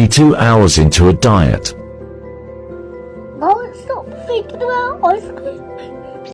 72 hours into a diet. Don't stop thinking about ice cream.